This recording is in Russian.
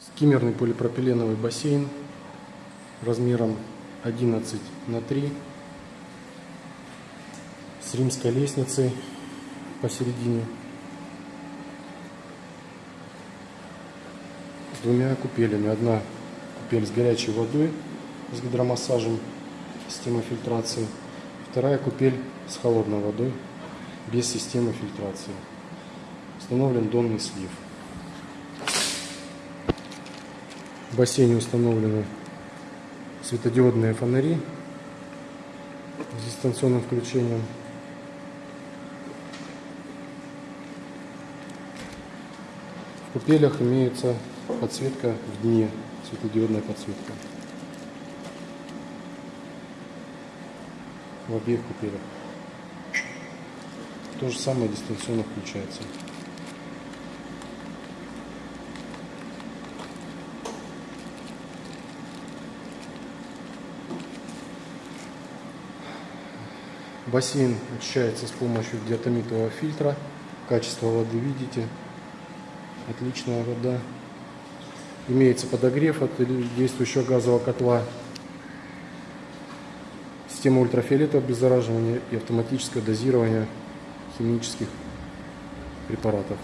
Скиммерный полипропиленовый бассейн размером 11 на 3 с римской лестницей посередине с двумя купелями. Одна купель с горячей водой с гидромассажем, системой фильтрации. Вторая купель с холодной водой без системы фильтрации. Установлен донный слив. В бассейне установлены светодиодные фонари с дистанционным включением. В купелях имеется подсветка в дне, светодиодная подсветка. В обеих купелях. То же самое дистанционно включается. Бассейн очищается с помощью диатомитового фильтра. Качество воды видите. Отличная вода. Имеется подогрев от действующего газового котла. Система ультрафиолетового обеззараживания и автоматическое дозирование химических препаратов.